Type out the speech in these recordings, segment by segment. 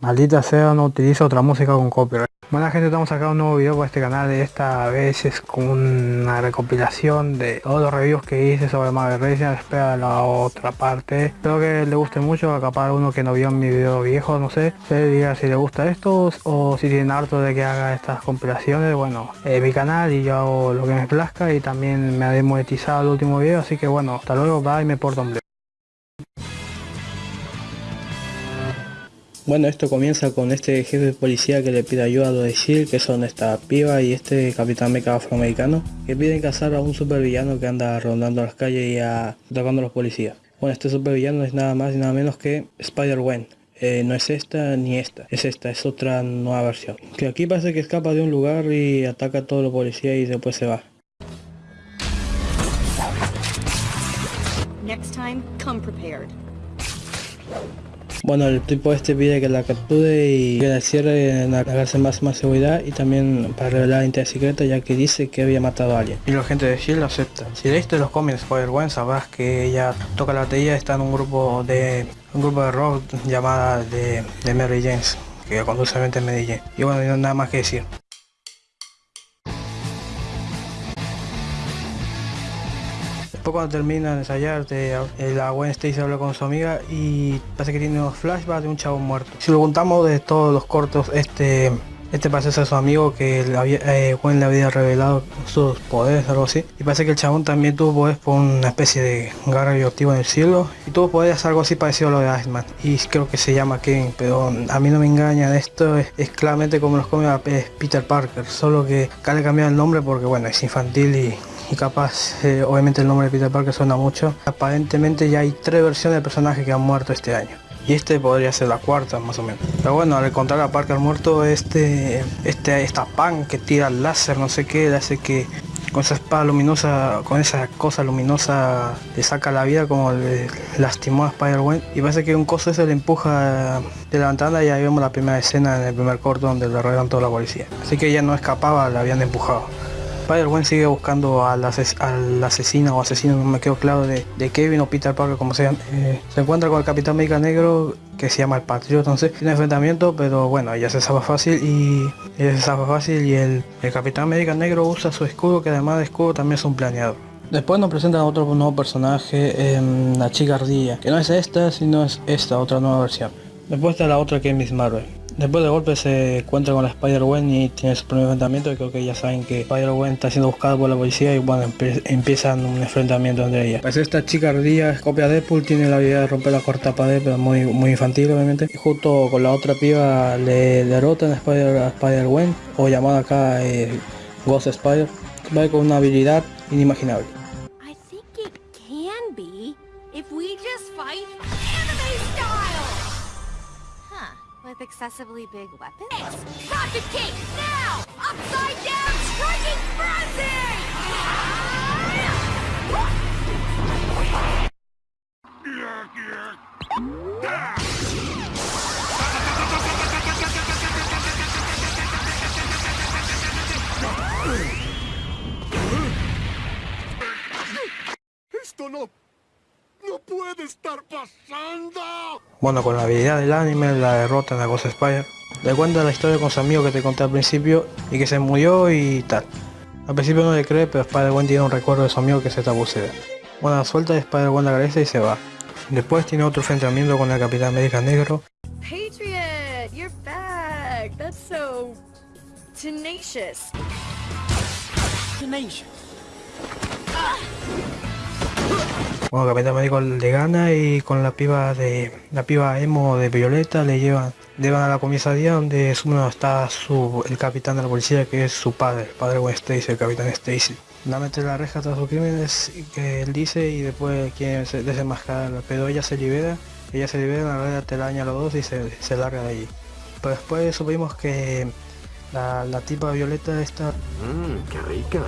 Maldita sea, no utilizo otra música con copyright. Buena gente, estamos sacando un nuevo video para este canal. Esta vez es con una recopilación de todos los reviews que hice sobre Marvel Racing. Espera la otra parte. Espero que le guste mucho. Capaz uno que no vio mi video viejo, no sé. Se diga si le gusta esto o si tienen harto de que haga estas compilaciones. Bueno, eh, mi canal y yo hago lo que me plazca. Y también me ha demonetizado el último video. Así que bueno, hasta luego, bye, me porto un Bueno, esto comienza con este jefe de policía que le pide ayuda a los de SHIELD, que son esta piba y este capitán meca afroamericano, que piden cazar a un supervillano que anda rondando las calles y atacando a los policías. Bueno, este supervillano es nada más y nada menos que Spider-Gwen. Eh, no es esta ni esta, es esta, es otra nueva versión. Que aquí parece que escapa de un lugar y ataca a todos los policías y después se va. Next time, come prepared. Bueno, el tipo este pide que la capture y que la cierre en la cárcel máxima seguridad y también para revelar la identidad secreta ya que dice que había matado a alguien. Y la gente de S.H.I.E.L.D. lo acepta. Si leíste los cómics Spider-Gwen sabrás que ella toca la batería, está en un grupo de un grupo de rock llamada de, de Mary James, que conduce a Jane. Y bueno, nada más que decir. Termina de ensayar, la Gwen Stacy habla con su amiga y parece que tiene unos flashbacks de un chavo muerto. Si lo contamos de todos los cortos, este este parece ser su amigo que le había, eh, Gwen le había revelado sus poderes, algo así. Y parece que el chabón también tuvo poderes por una especie de garra radioactivo en el cielo. Y tuvo poderes algo así parecido a lo de Iceman. Y creo que se llama Kevin, pero a mí no me engaña. Esto es, claramente como los come Peter Parker. Solo que acá le cambiado el nombre porque bueno, es infantil y y capaz, eh, obviamente el nombre de Peter Parker suena mucho. Aparentemente ya hay tres versiones de personajes que han muerto este año. Y este podría ser la cuarta más o menos. Pero bueno, al encontrar a Parker muerto, este, este, esta pan que tira el láser, no sé qué, le hace que con esa espada luminosa, con esa cosa luminosa le saca la vida como le lastimó a Spider-Man y parece que un coso ese le empuja de la ventana y ahí vemos la primera escena en el primer corto donde le rodean toda la policía. Así que ella no escapaba, la habían empujado. Spider-Gwen sigue buscando al, asesino o asesino, no me quedo claro, de, Kevin o Peter Parker, como sea. Eh, se encuentra con el Capitán América Negro, que se llama el Patriota, entonces tiene enfrentamiento, pero bueno, ella se sabe fácil y ella se sabe fácil y el, Capitán América Negro usa su escudo, que además de escudo también es un planeador. Después nos presentan otro nuevo personaje, em, la chica ardilla, que no es esta, sino es esta, otra nueva versión. Después está la otra que es Miss Marvel. Después de golpe se encuentra con la Spider-Gwen y tiene su primer enfrentamiento y creo que ya saben que Spider-Gwen está siendo buscada por la policía y bueno, empiezan un enfrentamiento entre ellas. Pues esta chica ardilla, copia de Deadpool, tiene la habilidad de romper la corta pared, pero muy, muy infantil obviamente. Y junto con la otra piba le derrotan a Spider-Gwen, o llamada acá eh, Ghost Spider, va con una habilidad inimaginable. With excessively big weapons? Rocket now! Upside down striking frenzy! Esto no ¡No puede estar pasando! Bueno, con la habilidad del anime, la derrota en la Ghost Spider, le cuenta la historia con su amigo que te conté al principio y que se murió y tal. Al principio no le cree, pero Spider-Gwen tiene un recuerdo de su amigo que se está bucea. Bueno, suelta de Spider-Gwen la cabeza y se va. Después tiene otro enfrentamiento con el Capitán América Negro. Patriot, you're back. That's so tenacious. Tenacious. Ah. Bueno, Capitán América le gana y con la piba de la piba emo de Violeta le llevan, llevan a la comisaría donde está su, el capitán de la policía que es su padre, el padre Gwen Stacy, el capitán Stacy. La mete la reja tras sus crímenes que él dice y después quiere desenmascarar, pero ella se libera, ella se libera, la verdad te daña a los dos y se, se larga de allí. Pero después supimos que la, la, tipa Violeta está... Mmm, qué rica.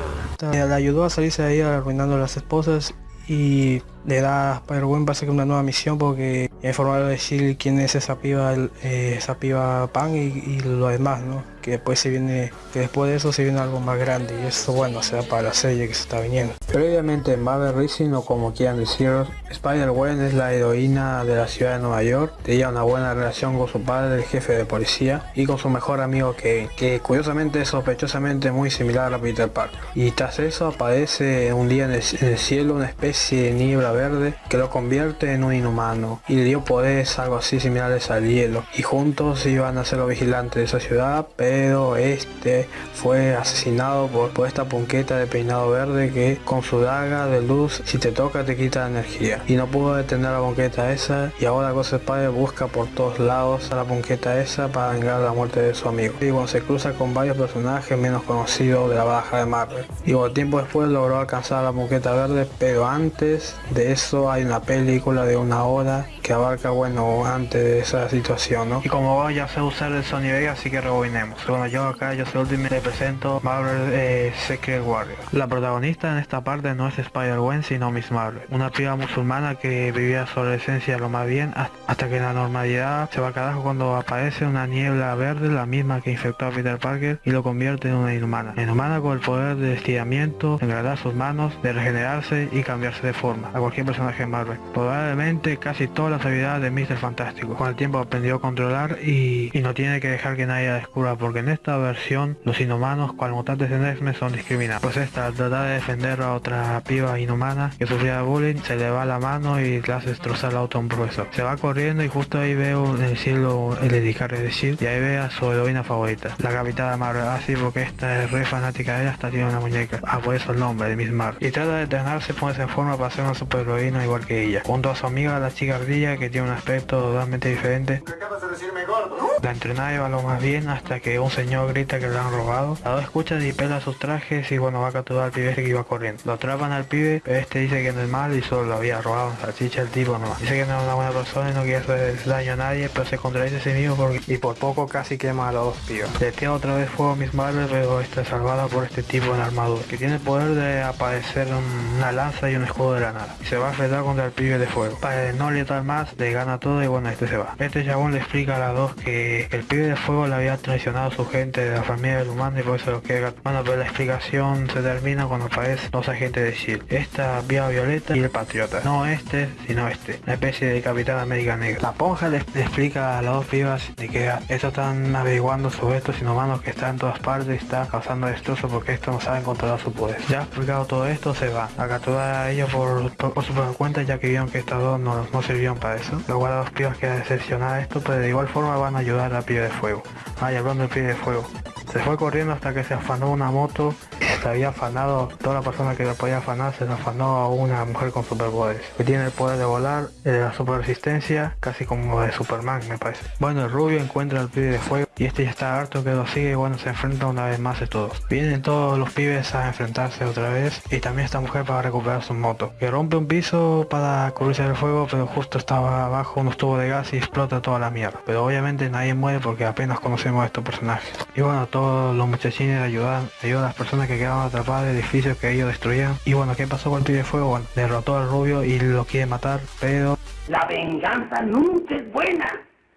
la ayudó a salirse de ahí arruinando a las esposas y le da a Spider-Gwen para hacer una nueva misión porque informar a decir quién es esa piba, eh, esa piba Pan y, y lo demás, ¿no? que después se viene, que después de eso se viene algo más grande y eso bueno será para la serie que se está viniendo. Previamente en Marvel Rising o como quieran decirlo, Spider-Gwen es la heroína de la ciudad de Nueva York, tenía una buena relación con su padre, el jefe de policía, y con su mejor amigo Kevin, que curiosamente es sospechosamente muy similar a Peter Parker. Y tras eso aparece un día en el, cielo una especie de niebla verde que lo convierte en un inhumano y dio poderes algo así similares al hielo. Y juntos iban a ser los vigilantes de esa ciudad pero este fue asesinado por, esta punqueta de peinado verde que con su daga de luz si te toca te quita energía. Y no pudo detener la punqueta esa y ahora Ghost Spider busca por todos lados a la punqueta esa para vengar la muerte de su amigo. Y bueno se cruza con varios personajes menos conocidos de la baja de Marvel. Y bueno, tiempo después logró alcanzar la punqueta verde pero antes de eso hay una película de una hora que abarca bueno antes de esa situación ¿no? y como ya sé usar el Sony Vegas así que rebobinemos. Bueno yo acá yo soy Ultimate le presento Marvel eh, Secret Warrior la protagonista en esta parte no es Spider-Gwen sino Miss Marvel. Una piba musulmana que vivía su adolescencia lo más bien hasta que la normalidad se va a carajo cuando aparece una niebla verde la misma que infectó a Peter Parker y lo convierte en una inhumana. Inhumana con el poder de estiramiento engradar sus manos de regenerarse y cambiarse de forma. A cualquier personaje Marvel. Probablemente casi todas las de Mr. Fantástico con el tiempo aprendió a controlar y, no tiene que dejar que nadie descubra porque en esta versión los inhumanos cual mutantes en X-Men son discriminados. Pues esta al tratar de defender a otra piba inhumana que sufría bullying se le va la mano y le hace destrozar el auto a un profesor. Se va corriendo y justo ahí veo en el cielo el dedicar de Shield y ahí ve a su heroína favorita, la capitana Marvel. Así porque esta es re fanática de ella hasta tiene una muñeca. Ah, por eso el nombre de Miss Marvel. Y trata de entrenarse, ponerse en forma para ser una superheroína igual que ella. Junto a su amiga la chica ardilla que tiene un aspecto totalmente diferente. La entrenada va lo más bien hasta que un señor grita que le han robado. La dos escucha y pela sus trajes y bueno va a capturar al pibe este que iba corriendo. Lo atrapan al pibe, pero este dice que no es mal y solo lo había robado salchicha el tipo no. Dice que no es una buena persona y no quiere hacer daño a nadie, pero se contradice a sí mismo porque, y por poco casi quema a los dos pibes. Le tira otra vez fuego a Miss Marvel, pero está salvada por este tipo en armadura, que tiene el poder de aparecer una lanza y un escudo de la nada. Y se va a enfrentar contra el pibe de fuego. Para no letar más, le gana todo y bueno, este se va. Este chabón le explica a las dos que el pibe de fuego le había traicionado a su gente de la familia del humano y por eso lo quiere Bueno, pero la explicación se termina cuando aparecen dos agentes de S.H.I.E.L.D. Esta vía violeta y el patriota. No este, sino este. Una especie de Capitán América Negra. La ponja le, explica a las dos pibas de que estos están averiguando sobre estos inhumanos que están en todas partes y está causando destrozo porque estos no saben controlar su poder. Ya explicado todo esto, se va a capturar a ellos por, por, por su propia cuenta ya que vieron que estas dos no, no sirvieron para. Luego a los pibas que decepcionar esto, pero de igual forma van a ayudar a pibe de fuego. Ah, y hablando del pibe de fuego. Se fue corriendo hasta que se afanó una moto se había afanado, toda la persona que lo podía afanar se lo afanó a una mujer con superpoderes. Que tiene el poder de volar, de la super resistencia, casi como de Superman me parece. Bueno, el rubio encuentra al pibe de fuego y este ya está harto que lo sigue y bueno, se enfrenta una vez más de todos. Vienen todos los pibes a enfrentarse otra vez y también esta mujer para recuperar su moto. Que rompe un piso para cubrirse del fuego, pero justo estaba abajo unos tubos de gas y explota toda la mierda. Pero obviamente nadie muere porque apenas conocemos a estos personajes. Y bueno, todos los muchachines ayudan, ayudan a las personas que quedaron atrapadas de edificios que ellos destruían. Y bueno, ¿qué pasó con el pibe de fuego? Bueno, derrotó al rubio y lo quiere matar, pero... La venganza nunca es buena.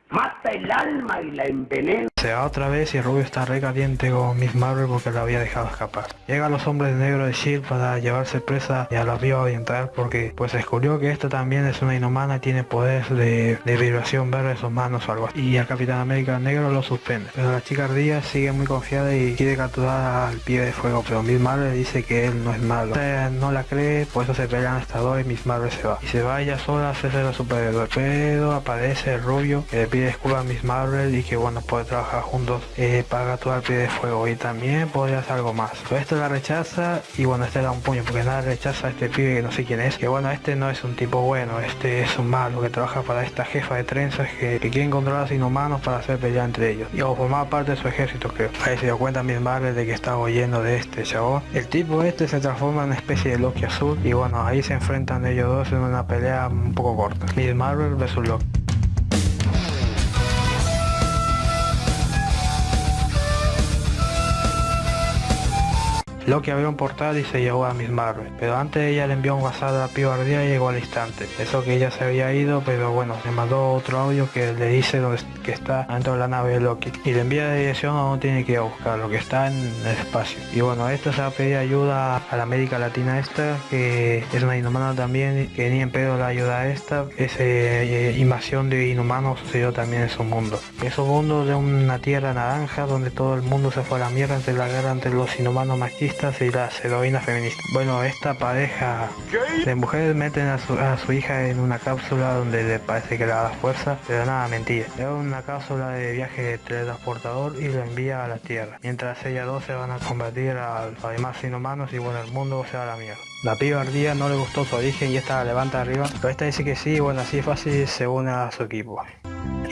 Mata el alma y la envenena. Se va otra vez y Rubio está re caliente con Miss Marvel porque lo había dejado escapar. Llegan los hombres negros de S.H.I.E.L.D. para llevarse presa y a la vía oriental porque pues descubrió que esta también es una inhumana y tiene poderes de, de vibración verde en sus manos o algo así. Y al Capitán América negro lo suspende. Pero la chica ardilla sigue muy confiada y quiere capturar al pie de fuego. Pero Miss Marvel dice que él no es malo. No la cree, por eso se pelean hasta dos y Miss Marvel se va. Y se va ella sola a hacerse la superhéroe. Pero aparece el rubio que le pide disculpas a Miss Marvel y que bueno puede trabajar juntos eh, para capturar al pie de fuego. Y también podría hacer algo más. Pero esto la rechaza y bueno este da un puño porque nada rechaza este pibe que no sé quién es. Que bueno este no es un tipo bueno, este es un malo que trabaja para esta jefa de trenzas que, que quieren controlar a los para hacer pelear entre ellos. Y o formar parte de su ejército creo. Ahí se dio cuenta Miss Marvel de que estaba oyendo de este chabón. El tipo este se transforma en una especie de Loki azul y bueno ahí se enfrentan ellos dos en una pelea un poco corta. Miss Marvel versus Loki. Loki abrió un portal y se llevó a Miss Marvel, pero antes ella le envió un WhatsApp a Pío Ardía y llegó al instante. Eso que ella se había ido, pero bueno, le mandó otro audio que le dice donde, que está dentro de la nave de Loki y le envía la dirección a donde tiene que ir a buscar, lo que está en el espacio. Y bueno, esto se va a pedir ayuda a la América Latina esta, que es una inhumana también, que ni en pedo la ayuda a esta. Esa eh, invasión de inhumanos sucedió también en su mundo. Es un mundo de una tierra naranja donde todo el mundo se fue a la mierda entre la guerra entre los inhumanos machistas y las heroínas feministas. Bueno, esta pareja de mujeres meten a su, hija en una cápsula donde le parece que le da fuerza, pero nada, mentira. Es una cápsula de viaje de teletransportador y lo envía a la Tierra. Mientras ellas dos se van a combatir a los demás inhumanos y bueno, el mundo se va la mierda. La piba ardía no le gustó su origen y esta la levanta arriba, pero esta dice que sí, bueno, así fácil se une a su equipo.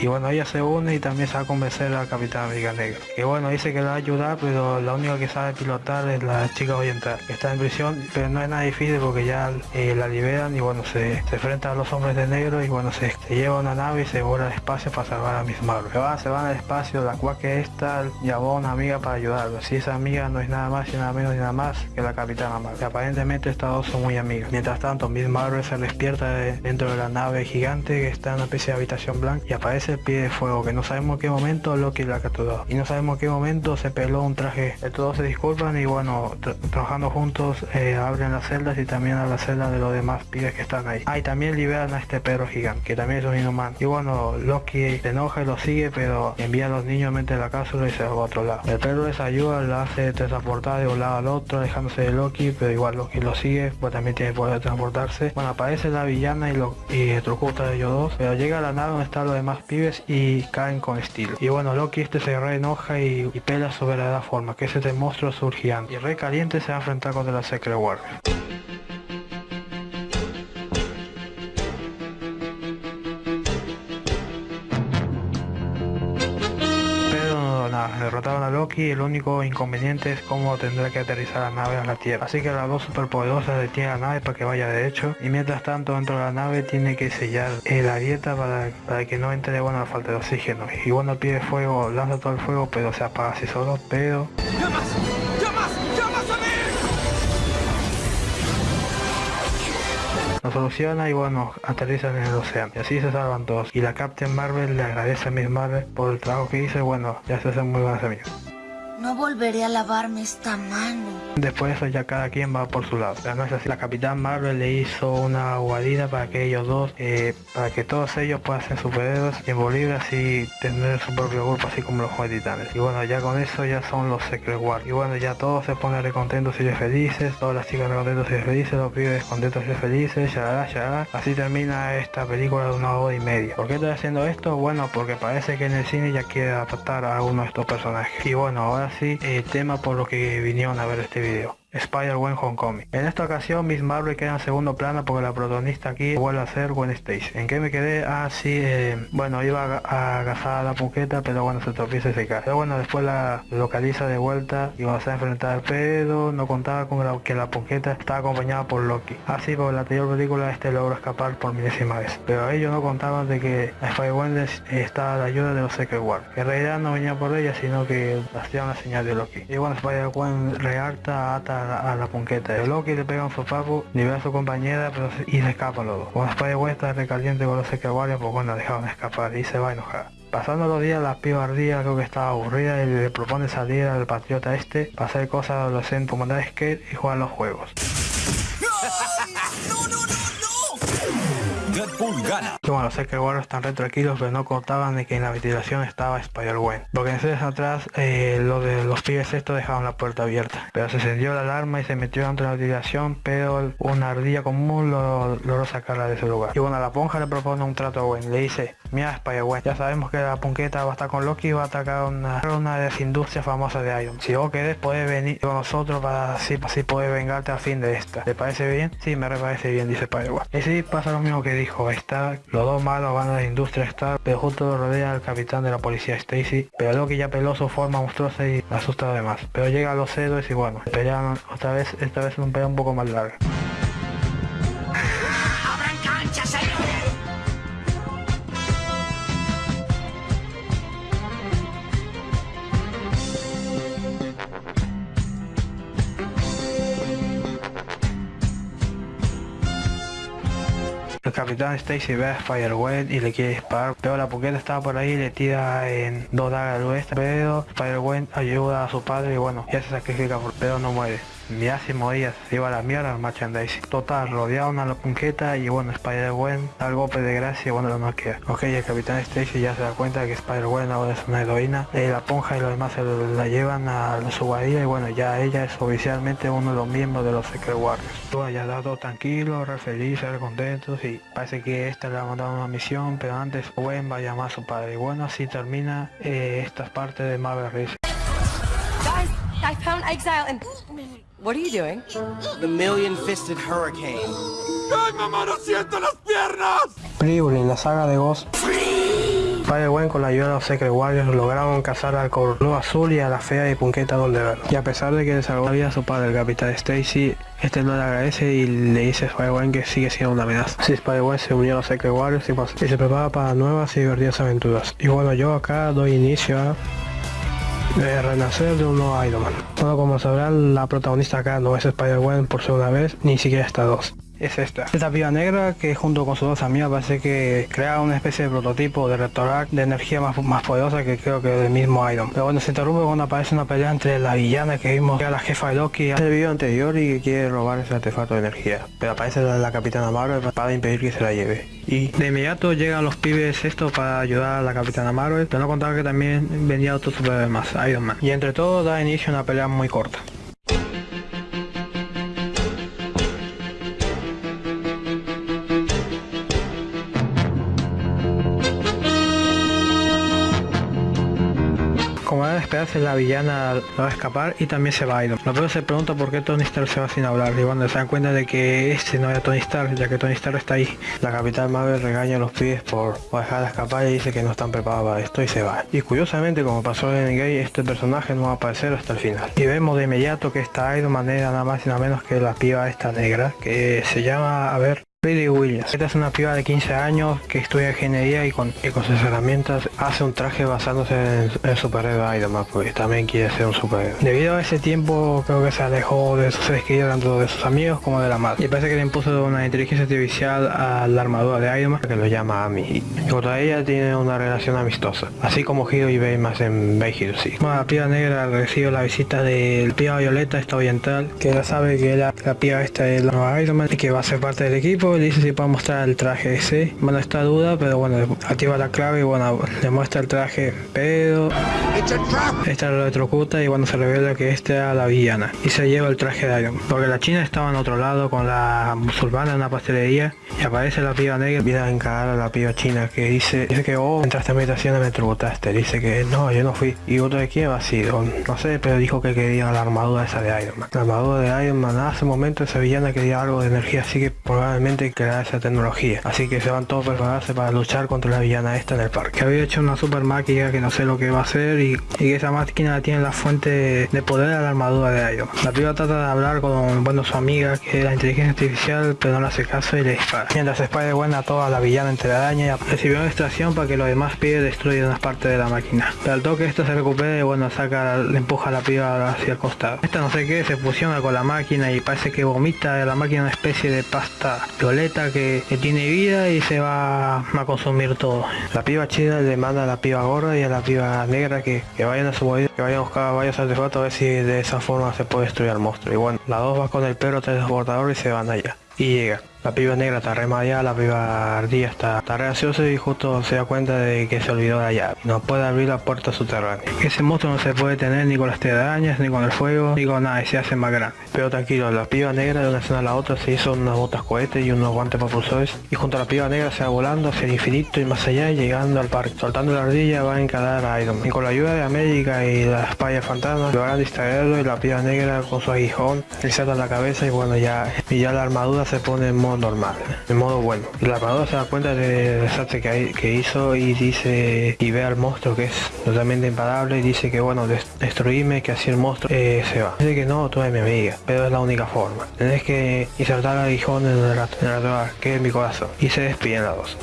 Y bueno, ella se une y también se va a convencer al Capitán América Negro. Que bueno, dice que la va a ayudar, pero la única que sabe pilotar es la chica oriental, que está en prisión, pero no es nada difícil porque ya eh, la liberan y bueno, se, enfrenta a los hombres de negro y bueno, se, lleva una nave y se vuela al espacio para salvar a Miss Marvel. Se van, se van al espacio, la cual que esta llamó a una amiga para ayudarlo. Si esa amiga no es nada más y nada menos ni nada más que la Capitana Marvel. Aparentemente estas dos son muy amigas. Mientras tanto, Miss Marvel se despierta de- dentro de la nave gigante que está en una especie de habitación blanca y aparece el pie de fuego que no sabemos qué momento Loki la capturó. Y no sabemos qué momento se peló un traje. Estos dos se disculpan y bueno tra- trabajando juntos eh, abren las celdas y también a las celdas de los demás pibes que están ahí. Ah y también liberan a este perro gigante que también es un inhumano. Y bueno Loki se enoja y lo sigue pero envía a los niños mente la cápsula y se va a otro lado. El perro les ayuda la hace transportar de un lado al otro dejándose de Loki pero igual Loki lo sigue pues también tiene poder de transportarse. Bueno aparece la villana y lo y a ellos dos pero llega a la nave donde están los demás pibes y caen con estilo. Y bueno Loki este se re enoja y, y pela su verdadera forma que es este monstruo surgiante. Y re caliente se va a enfrentar contra la Secret Warrior derrotaron a Loki el único inconveniente es cómo tendrá que aterrizar la nave a la Tierra. Así que las dos superpoderosas detienen la nave para que vaya derecho y mientras tanto dentro de la nave tiene que sellar eh, la dieta para, para que no entre bueno la falta de oxígeno. Y bueno el pie de fuego lanza todo el fuego pero se apaga así solo, pero soluciona y bueno, aterrizan en el océano. Y así se salvan todos. Y la Captain Marvel le agradece a Miss Marvel por el trabajo que hizo y bueno, ya se hacen muy buenas amigas. No volveré a lavarme esta mano. Después de eso ya cada quien va por su lado. Pero no es así. La Capitán Marvel le hizo una guarida para que ellos dos, eh, para que todos ellos puedan ser superhéroes y envolver así tener su propio grupo así como los Juegos Titanes. Y bueno, ya con eso ya son los Secret Wars. Y bueno, ya todos se ponen recontentos y felices, todas las chicas recontentos y felices, los pibes contentos y felices, ya ya Así termina esta película de una hora y media. ¿Por qué estoy haciendo esto? Bueno, porque parece que en el cine ya quiere adaptar a uno de estos personajes. Y bueno, ahora el tema por lo que vinieron a ver este video. Spider-Gwen Homecoming. En esta ocasión Miss Marvel queda en segundo plano porque la protagonista aquí vuelve a ser Gwen Stacy. ¿En qué me quedé? Ah, sí, eh, bueno, iba a, a agazar a la puqueta, pero bueno, se tropieza y se cae. Pero bueno, después la localiza de vuelta y va a ser enfrentar, pero no contaba con que la puqueta estaba acompañada por Loki. Así, porque en la anterior película este logró escapar por milésima vez. Pero ellos no contaban de que a Spider-Gwen estaba la ayuda de los Secret Wars. Que en realidad no venía por ella, sino que hacía una señal de Loki. Y bueno, Spider-Gwen reacta, ata a la, punqueta. Loki le pega un sopapo, libera a su compañera pero y se escapan los dos. Cuando Spider-Gwen está recaliente con los Secret Warriors, pues bueno, dejaron escapar y se va a enojar. Pasando los días, la piba ardía creo que estaba aburrida y le propone salir al patriota este para hacer cosas adolescentes como andar skate y jugar los juegos. Gana. Bueno, sé que Warriors están re tranquilos, pero no contaban de que en la ventilación estaba Spider-Gwen. Porque en series atrás, eh, lo de los pibes estos dejaron la puerta abierta. Pero se encendió la alarma y se metió dentro de la ventilación, pero una ardilla común lo- logró sacarla de ese lugar. Y bueno, la ponja le propone un trato a Gwen. Le dice, mira Spider-Gwen, ya sabemos que la ponqueta va a estar con Loki y va a atacar una, una de las industrias famosas de Iron. Si vos querés, podés venir con nosotros para así, así poder vengarte al fin de esta. ¿Te parece bien? Sí, me re parece bien, dice Spider-Gwen. Y sí, pasa lo mismo que dijo Los dos malos van a la industria Stark, pero justo rodea el capitán de la policía Stacy. Pero Loki ya peló su forma monstruosa y asusta además. Pero llega a los héroes y bueno, pelean otra vez, esta vez un pelea un poco más larga. Capitán Stacy ve a Spider-Gwen y le quiere disparar, pero la puqueta estaba por ahí y le tira en dos dagas al oeste, pero Spider-Gwen ayuda a su padre y bueno, ya se sacrifica pero no muere. Ya se moría, se a la mierda el merchandising. Total, rodearon a la punqueta y bueno, Spider-Gwen da el golpe de gracia y bueno, lo queda. Ok, el Capitán Stacy ya se da cuenta que Spider-Gwen ahora es una heroína. Eh, la ponja y los demás se la llevan a su guarida y bueno, ya ella es oficialmente uno de los miembros de los Secret Warriors. Ya está todo tranquilo, re felices, re contentos y parece que esta le ha mandado una misión, pero antes Gwen va a llamar a su padre. Y bueno, así termina eh, estas partes de Marvel Race. Exile and... What are you doing? The million-fisted hurricane. ¡Ay, mamá, no siento las piernas! en la saga de Ghost. Spider-Gwen con la ayuda de los Secret Warriors lograron cazar al Corno Azul y a la fea y Punqueta donde ver. Y a pesar de que le salvó la vida a su padre, el Capitán Stacy, este no le agradece y le dice a Spider-Gwen que sigue siendo una amenaza. Así Spider-Gwen se unió a los Secret Warriors y, pues, y se prepara para nuevas y divertidas aventuras. Y bueno, yo acá doy inicio a de renacer de un nuevo Iron Man. Bueno, como sabrán, la protagonista acá no es Spider-Gwen por segunda vez, ni siquiera está dos es esta. Esta piba negra que junto con sus dos amigas parece que crea una especie de prototipo de Rectorac de energía más, más poderosa que creo que del mismo Iron. Pero bueno, se interrumpe cuando aparece una pelea entre la villana que vimos que era la jefa de Loki en el video anterior y que quiere robar ese artefacto de energía. Pero aparece la, la Capitana Marvel para impedir que se la lleve. Y de inmediato llegan los pibes esto para ayudar a la Capitana Marvel, pero no contaba que también venía otro superhéroe más, Iron Man. Y entre todo da inicio a una pelea muy corta. Esperarse la villana va a escapar y también se va a ir. Lo se pregunta por qué Tony Stark se va sin hablar y cuando se dan cuenta de que este no era Tony Stark, ya que Tony Stark está ahí. La Capital Marvel regaña a los pibes por, dejar de escapar y dice que no están preparados para esto y se va. Y curiosamente como pasó en Gay, este personaje no va a aparecer hasta el final. Y vemos de inmediato que esta Iron Man era nada más y nada menos que la piba esta negra que se llama, a ver, Lily Williams. Esta es una piba de 15 años que estudia ingeniería y con, sus herramientas hace un traje basándose en, el superhéroe Iron Man, porque también quiere ser un superhéroe. Debido a ese tiempo creo que se alejó de sus seres queridos tanto de sus amigos como de la madre. Y parece que le impuso una inteligencia artificial a la armadura de Iron Man que lo llama Amy. Y contra ella tiene una relación amistosa, así como Hiro y Baymax en Bay sí. la piba negra recibe la visita del piba violeta, esta oriental, que ya sabe que la, la piba esta es la nueva Iron Man y que va a ser parte del equipo le dice si puede mostrar el traje ese. Bueno, está duda, pero bueno, activa la clave y bueno, le muestra el traje, pero esta lo electrocuta y bueno, se revela que esta era la villana y se lleva el traje de Iron. Porque la china estaba en otro lado con la musulmana en una pastelería y aparece la piba negra viene a encarar a la piba china que dice, dice que oh, entraste a mi habitación y me electrocutaste. Dice que no, yo no fui. ¿Y otro de quién ha sido? No sé, pero dijo que quería la armadura esa de Iron Man. La armadura de Iron Man hace un momento esa villana quería algo de energía, así que probablemente crear esa tecnología. Así que se van todos a prepararse para luchar contra la villana esta en el parque. Que había hecho una super máquina que no sé lo que va a hacer y, y esa máquina tiene la fuente de poder a la armadura de Iron. La piba trata de hablar con bueno, su amiga que es la inteligencia artificial pero no le hace caso y le dispara. Mientras spider buena a toda la villana entre araña y recibió una extracción para que los demás pibes destruyan unas partes de la máquina. Pero al toque esto se recupera y bueno saca, le empuja la piba hacia el costado. Esta no sé qué se fusiona con la máquina y parece que vomita de la máquina una especie de pasta que, tiene vida y se va a consumir todo. La piba chida le manda a la piba gorda y a la piba negra que, vayan a su movida, que vayan a buscar varios artefactos a ver si de esa forma se puede destruir al monstruo. Y bueno, las dos va con el perro transportador y se van allá. Y llega. La piba negra está re la piba ardilla está, está re y justo se da cuenta de que se olvidó la llave. No puede abrir la puerta subterránea. Ese monstruo no se puede tener ni con las telarañas, ni con el fuego, ni con nada y se hace más grande. Pero tranquilo, la piba negra de una escena a la otra se hizo unas botas cohetes y unos guantes propulsores y junto a la piba negra se va volando hacia el infinito y más allá y llegando al parque. Soltando la ardilla va a encarar a Iron Man. Y con la ayuda de América y las espalda fantasmas logran distraerlo y la piba negra con su aguijón le salta la cabeza y bueno ya, y ya la armadura se pone en modo normal de modo bueno. La armadura se da cuenta del desastre que, hay, que hizo y dice y ve al monstruo que es totalmente imparable y dice que bueno, destruirme, que así el monstruo eh, se va. Dice que no, tú eres mi amiga, pero es la única forma. Tenés que insertar el aguijón en el, en el que es mi corazón. Y se despiden las dos.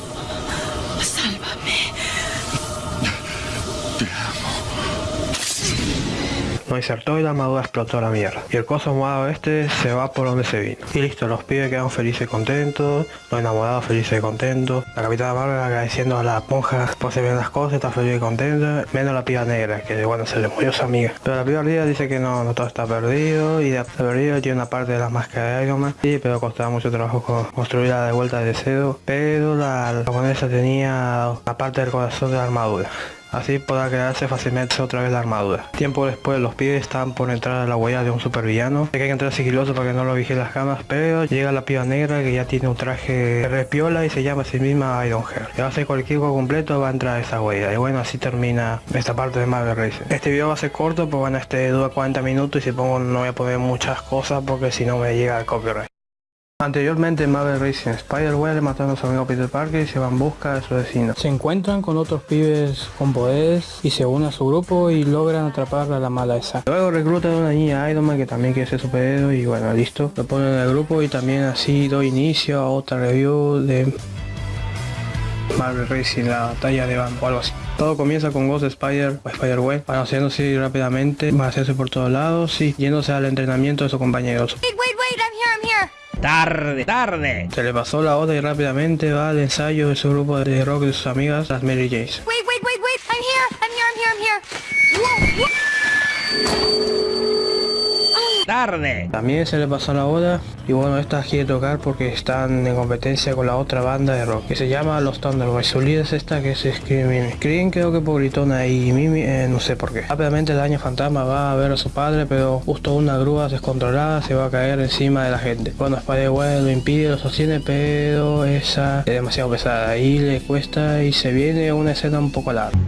No insertó y la armadura explotó la mierda. Y el coso morado este se va por donde se vino. Y listo, los pibes quedan felices y contentos, los enamorados felices y contentos, la capitana Marvel agradeciendo a las monjas por se ven las cosas, está feliz y contenta, menos la piba negra, que bueno, se le murió su amiga. Pero la piba negra dice que no, no todo está perdido y de perdido tiene una parte de la máscara de Iron Man, sí, pero costaba mucho trabajo con- construirla de vuelta de cedo, pero la japonesa tenía la parte del corazón de la armadura. Así podrá quedarse fácilmente otra vez la armadura. Tiempo después los pibes están por entrar a la huella de un supervillano. Hay que entrar sigiloso para que no lo vigíen las cámaras, pero llega la piba negra que ya tiene un traje repiola y se llama a sí misma Ironheart. Y va a hacer cualquier juego completo va a entrar a esa huella. Y bueno, así termina esta parte de Marvel Racing. Este video va a ser corto, pues bueno, este dura 40 minutos y si pongo no voy a poner muchas cosas porque si no me llega el copyright. Anteriormente en Marvel Racing, Spider-Man mataron a su amigo Peter Parker y se va en busca de su vecino. Se encuentran con otros pibes con poderes y se unen a su grupo y logran atrapar a la mala esa. Luego reclutan a una niña Iron Man que también quiere ser superhéroe y bueno, listo. Lo ponen en el grupo y también así doy inicio a otra review de Marvel Racing, la batalla de Van o algo así. Todo comienza con Ghost Spider o Spider-Gwen, anunciándose rápidamente, va a hacerse por todos lados y yéndose al entrenamiento de sus compañeros. Wait, wait, wait, I'm here, I'm here. Tarde, tarde. Se le pasó la otra y rápidamente va al ensayo de su grupo de rock de sus amigas, las Mary Janes. Wait, wait, wait, wait, I'm here, I'm here, I'm here, I'm here. Whoa, whoa. También se le pasó la hora y bueno, esta quiere tocar porque están en competencia con la otra banda de rock que se llama Los Thunderboys. Su líder es esta que es Scream Mimi. Scream creo que por gritona y Mimi eh, no sé por qué. Rápidamente el año fantasma va a ver a su padre pero justo una grúa descontrolada se va a caer encima de la gente. Bueno, Spider-Man lo impide, lo sostiene pero esa es demasiado pesada y le cuesta y se viene una escena un poco larga.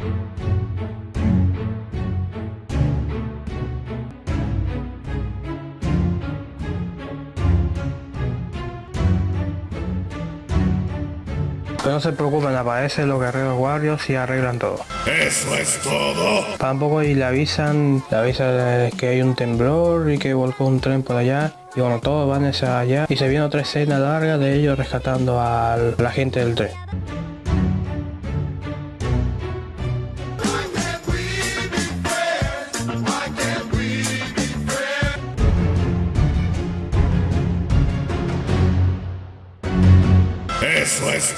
No se preocupen, aparecen los guerreros Warriors y arreglan todo. ¿Eso es todo? Tampoco y le avisan, le avisan que hay un temblor y que volcó un tren por allá. Y bueno, todos van hacia allá y se viene otra escena larga de ellos rescatando a la gente del tren.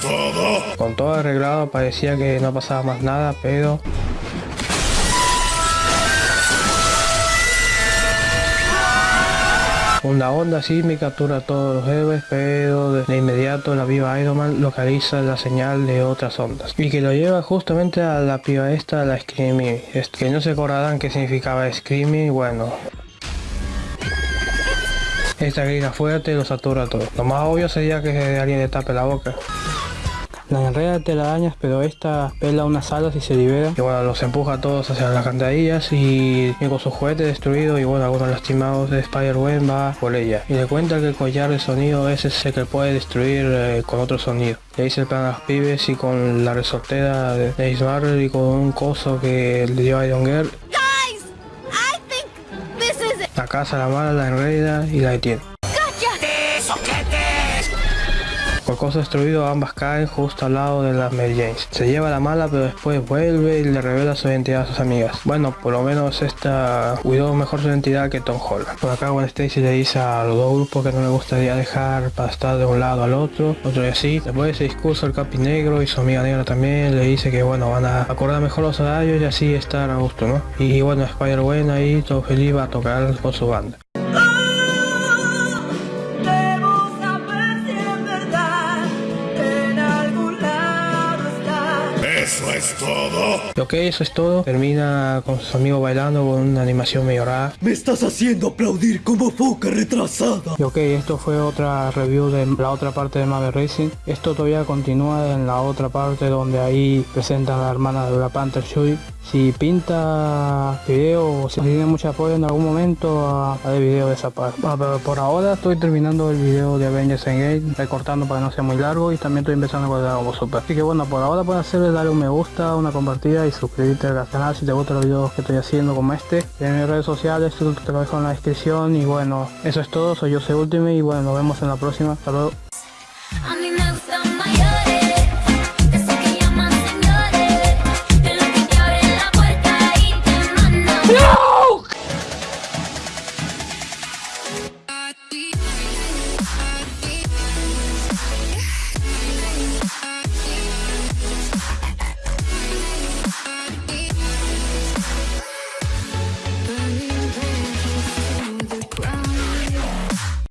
Todo? Con todo arreglado parecía que no pasaba más nada, pero... Una onda me captura a todos los héroes, pero de, inmediato la viva Iron Man localiza la señal de otras ondas. Y que lo lleva justamente a la piba esta, la Screaming. Es que no se acordarán qué significaba Screaming, bueno, esta grita fuerte los satura a todos. Lo más obvio sería que alguien le tape la boca. La enreda de telarañas, pero esta pela unas alas y se libera. Y bueno, los empuja a todos hacia las cantarillas y, y con su juguete destruido y bueno, algunos lastimados de Spider-Man va por ella. Y le cuenta que el collar de sonido ese es el que puede destruir eh, con otro sonido. Le dice el plan a los pibes y con la resortera de Ace Marvel y con un coso que le dio a Iron Girl. Guys, I think this is it. La casa la mala, la enreda y la detiene. Por cosa destruido ambas caen justo al lado de las Mary Janes. Se lleva la mala pero después vuelve y le revela su identidad a sus amigas. Bueno, por lo menos esta cuidó mejor su identidad que Tom Holland. Por acá Gwen Stacy le dice a los dos grupos que no le gustaría dejar para estar de un lado al otro, otro y así. Después de ese discurso el Capi Negro y su amiga negra también le dice que bueno, van a acordar mejor los horarios y así estar a gusto, ¿no? Y bueno, Spider-Man ahí todo feliz va a tocar con su banda. Y ok, eso es todo. Termina con sus amigos bailando con una animación medio rara. Me estás haciendo aplaudir como foca retrasada. Y ok, esto fue otra review de la otra parte de Marvel Racing. Esto todavía continúa en la otra parte donde ahí presentan a la hermana de Black Panther Shuri. Si pinta video si tiene mucho apoyo en algún momento, a- haré video de esa parte. Pero por ahora estoy terminando el video de Avengers Endgame, recortando para que no sea muy largo y también estoy empezando con Dragon Ball Super. Así que bueno, por ahora puedes hacer darle un me gusta, una compartida y suscribirte al canal si te gustan los videos que estoy haciendo como este. En mis redes sociales te lo dejo en la descripción y bueno, eso es todo, soy yo, soy Ultimate y bueno, nos vemos en la próxima. Hasta luego.